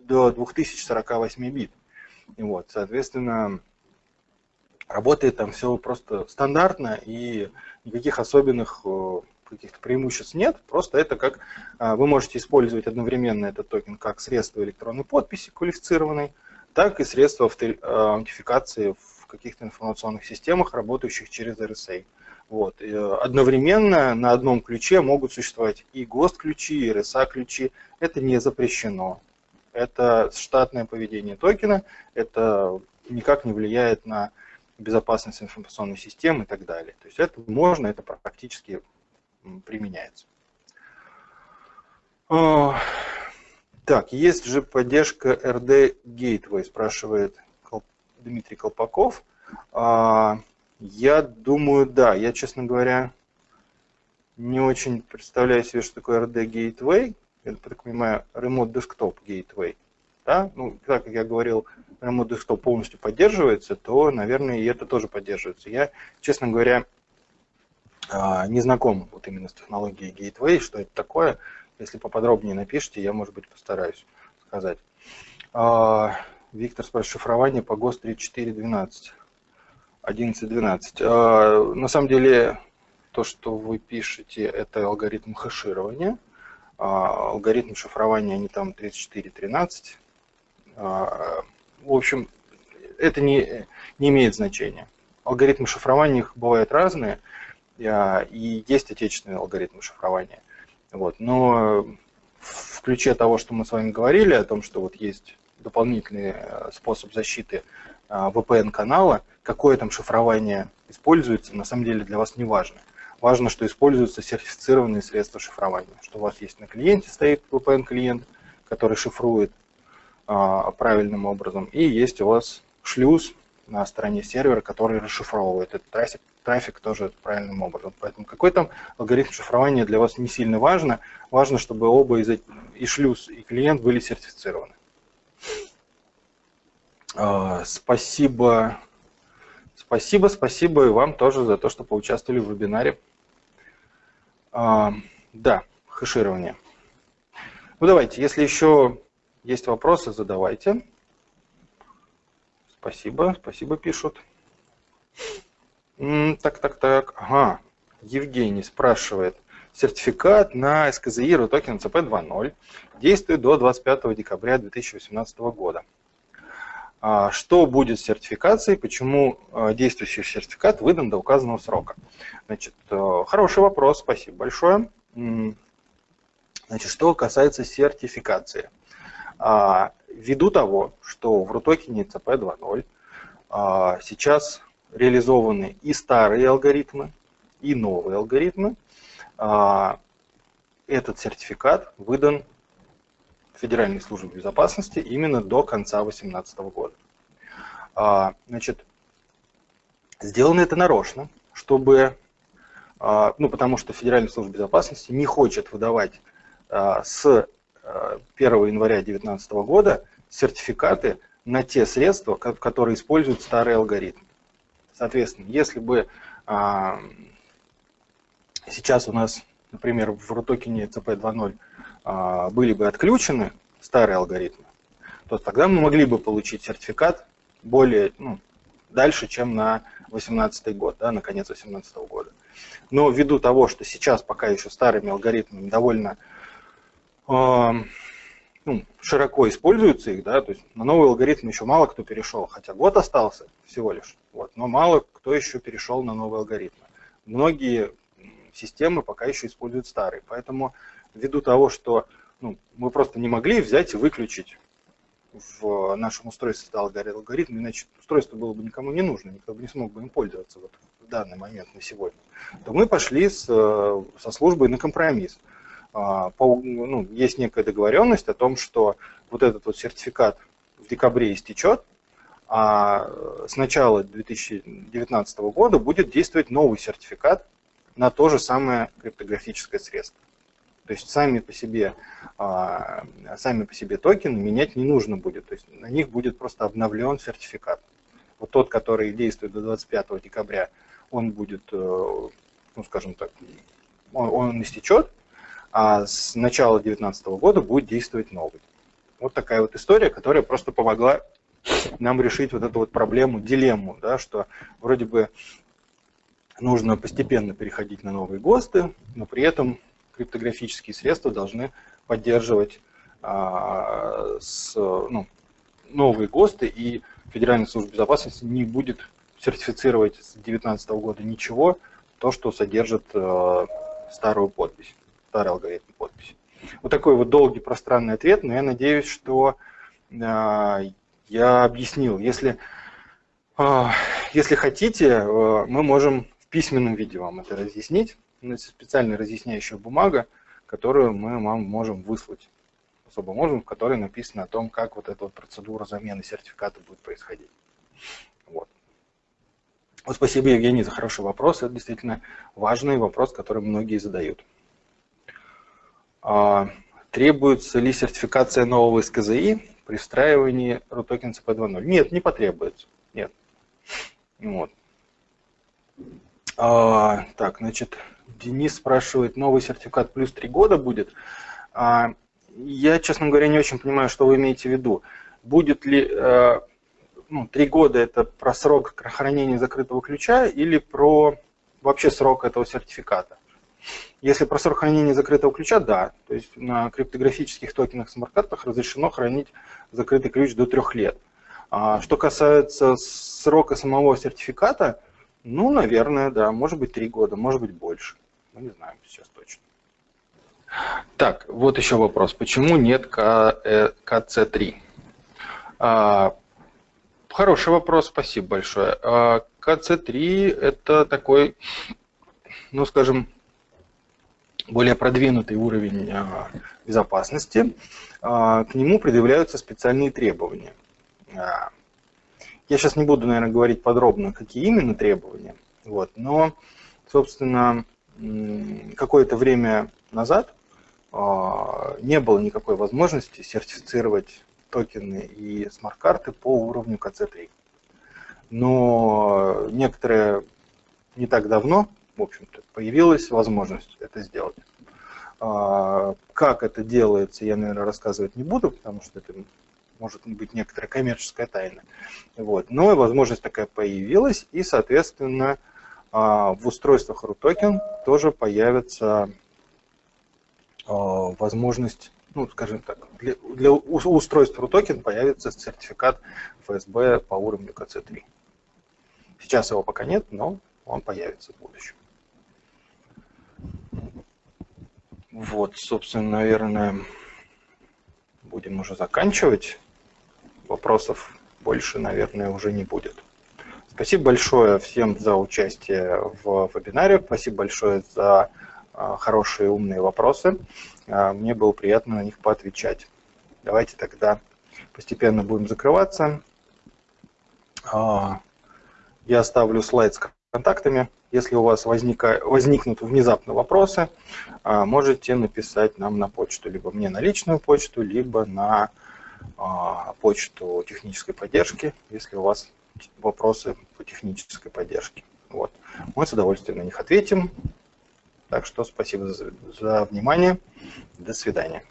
до 2048 бит. И вот, соответственно, работает там все просто стандартно и никаких особенных э, каких-то преимуществ нет, просто это как э, вы можете использовать одновременно этот токен как средство электронной подписи квалифицированной, так и средство э, аутентификации в каких-то информационных системах, работающих через RSA. Вот. одновременно на одном ключе могут существовать и ГОСТ-ключи, и RSA-ключи. Это не запрещено. Это штатное поведение токена, это никак не влияет на безопасность информационной системы и так далее. То есть это можно, это практически применяется. Так, есть же поддержка RD Gateway, спрашивает Дмитрий Колпаков. Я думаю, да. Я, честно говоря, не очень представляю себе, что такое RD Gateway. Это, так понимаю, Remote Desktop Gateway да, ну, так как я говорил, Remote Desktop полностью поддерживается, то, наверное, и это тоже поддерживается. Я, честно говоря, а, не знаком вот именно с технологией Gateway, что это такое. Если поподробнее напишите, я, может быть, постараюсь сказать. А, Виктор спрашивает, шифрование по ГОСТ 3412. 11.12. На самом деле, то, что вы пишете, это алгоритм хэширования. А, алгоритм шифрования, они там 34.13. А, в общем, это не, не имеет значения. Алгоритмы шифрования их бывают разные, а, и есть отечественные алгоритмы шифрования. Вот. Но в ключе того, что мы с вами говорили, о том, что вот есть дополнительный э, способ защиты а, VPN-канала, какое там шифрование используется, на самом деле для вас не важно. Важно, что используются сертифицированные средства шифрования, что у вас есть на клиенте стоит VPN-клиент, который шифрует а, правильным образом. И есть у вас шлюз на стороне сервера, который расшифровывает этот трафик, трафик тоже правильным образом. Поэтому какой там алгоритм шифрования для вас не сильно важно. Важно, чтобы оба из и шлюз, и клиент были сертифицированы. А, спасибо. Спасибо, спасибо и вам тоже за то, что поучаствовали в вебинаре. А, да, хэширование. Ну давайте, если еще есть вопросы, задавайте. Спасибо, спасибо пишут. Так, так, так. Ага. Евгений спрашивает. Сертификат на СКЗИ RUTOKEN CP2.0 действует до 25 декабря 2018 года. А что будет с сертификацией, почему а, действующий сертификат выдан до указанного срока? Значит, э, хороший вопрос, спасибо большое. Значит, что касается сертификации. А, ввиду того, что в RUTOKEN CP 2.0 а, сейчас реализованы и старые алгоритмы, и новые алгоритмы, этот сертификат выдан Федеральной службе безопасности именно до конца 2018 года. Значит, сделано это нарочно, чтобы, ну, потому что Федеральная служба безопасности не хочет выдавать с 1 января 2019 года сертификаты на те средства, которые используют старый алгоритм. Соответственно, если бы а, сейчас у нас, например, в RUTOKEN CP2.0 а, были бы отключены старые алгоритмы, то тогда мы могли бы получить сертификат более ну, дальше, чем на 2018 год, да, на конец 2018 года. Но ввиду того, что сейчас пока еще старыми алгоритмами довольно ну, широко используются их, да, то есть на новый алгоритм еще мало кто перешел, хотя год остался всего лишь, вот, но мало кто еще перешел на новые алгоритмы. Многие системы пока еще используют старые. Поэтому ввиду того, что ну, мы просто не могли взять и выключить в нашем устройстве стал алгоритм, иначе устройство было бы никому не нужно, никто бы не смог бы им пользоваться вот в данный момент на сегодня, то мы пошли с, со службой на компромисс. А, по, ну, есть некая договоренность о том, что вот этот вот сертификат в декабре истечет, а с начала 2019 года будет действовать новый сертификат на то же самое криптографическое средство. То есть сами по себе, а, сами по себе токены менять не нужно будет. То есть на них будет просто обновлен сертификат. Вот тот, который действует до 25 декабря, он будет, э, ну скажем так, он, он истечет, а с начала 2019 года будет действовать новый. Вот такая вот история, которая просто помогла нам решить вот эту вот проблему, дилемму, да, что вроде бы нужно постепенно переходить на новые ГОСТы, но при этом криптографические средства должны поддерживать а, с, ну, новые ГОСТы, и Федеральная служба безопасности не будет сертифицировать с 2019 года ничего, то, что содержит а, старую подпись, старый алгоритм подписи. Вот такой вот долгий пространный ответ, но я надеюсь, что а, я объяснил. Если, а, если хотите, мы можем письменном виде вам это разъяснить. Это специальная разъясняющая бумага, которую мы вам можем выслать. Особо можем, в которой написано о том, как вот эта вот процедура замены сертификата будет происходить. Вот. Вот спасибо, Евгений, за хороший вопрос. Это действительно важный вопрос, который многие задают. А, требуется ли сертификация нового СКЗИ при встраивании RUTOKEN CP2.0? Нет, не потребуется. Нет. Вот. А, так, значит, Денис спрашивает, новый сертификат плюс 3 года будет? А, я, честно говоря, не очень понимаю, что вы имеете в виду. Будет ли а, ну, 3 года это про срок хранения закрытого ключа или про вообще срок этого сертификата? Если про срок хранения закрытого ключа, да. То есть на криптографических токенах смарт-картах разрешено хранить закрытый ключ до 3 лет. А что касается срока самого сертификата, ну, наверное, да. Может быть, три года, может быть, больше. Мы не знаем сейчас точно. Так, вот еще вопрос. Почему нет КЦ3? Э, а, хороший вопрос, спасибо большое. А, КЦ3 это такой, ну, скажем, более продвинутый уровень а, безопасности. К нему предъявляются специальные требования. Я сейчас не буду, наверное, говорить подробно, какие именно требования, вот, но, собственно, какое-то время назад а, не было никакой возможности сертифицировать токены и смарт-карты по уровню КЦ3. Но некоторые не так давно, в общем-то, появилась возможность это сделать. А, как это делается, я, наверное, рассказывать не буду, потому что это может быть некоторая коммерческая тайна. Вот. Но возможность такая появилась, и, соответственно, а, в устройствах RUTOKEN тоже появится а, возможность, ну, скажем так, для, для устройств RUTOKEN появится сертификат ФСБ по уровню КЦ3. Сейчас его пока нет, но он появится в будущем. Вот, собственно, наверное, будем уже заканчивать вопросов больше, наверное, уже не будет. Спасибо большое всем за участие в вебинаре. Спасибо большое за а, хорошие умные вопросы. А, мне было приятно на них поотвечать. Давайте тогда постепенно будем закрываться. А, я оставлю слайд с контактами. Если у вас возника, возникнут внезапно вопросы, можете написать нам на почту, либо мне на личную почту, либо на почту технической поддержки, если у вас вопросы по технической поддержке. Вот. Мы с удовольствием на них ответим. Так что спасибо за, за внимание. До свидания.